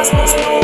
aspas